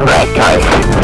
Alright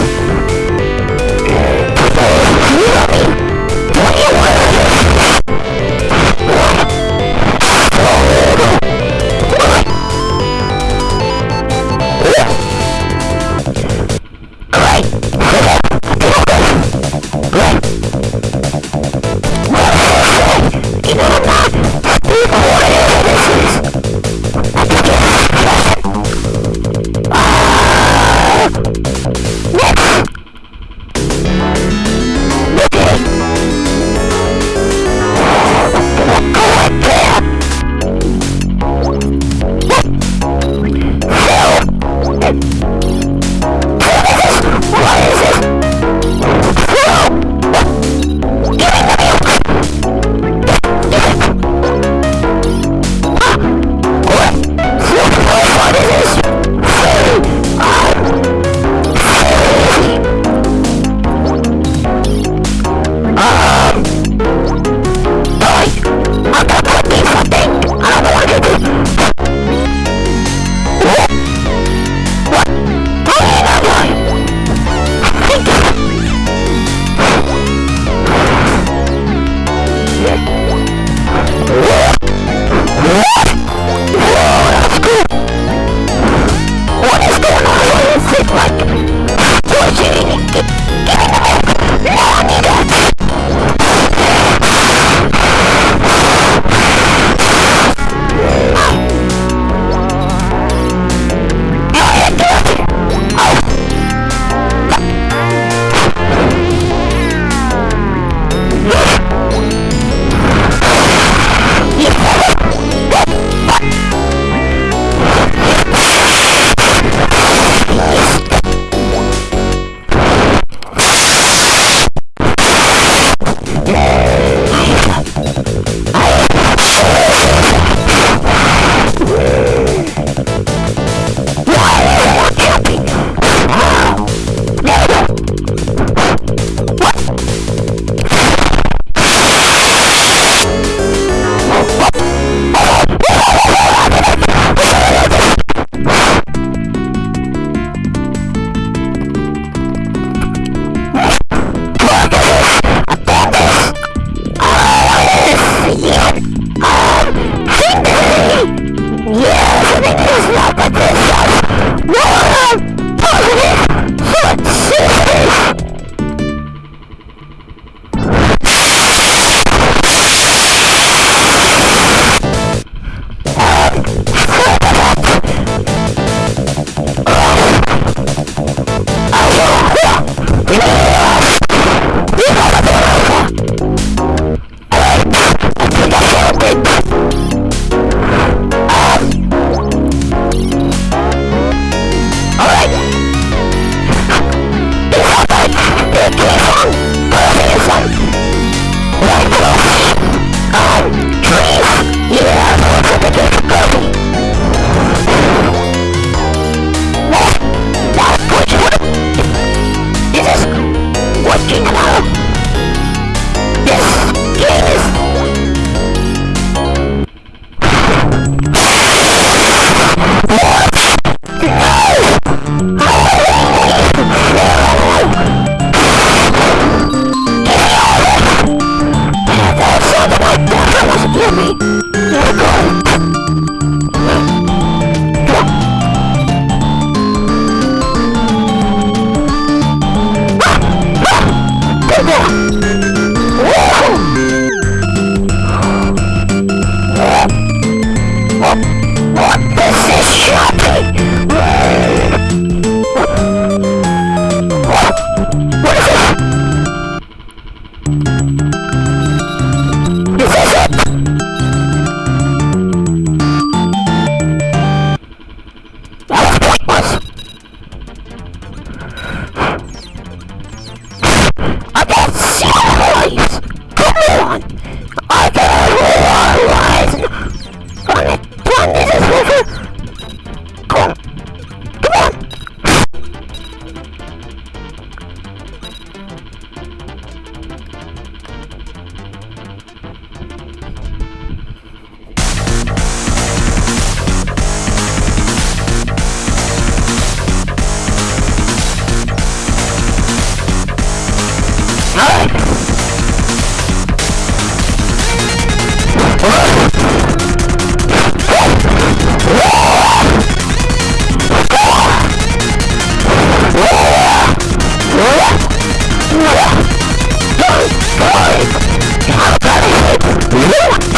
What?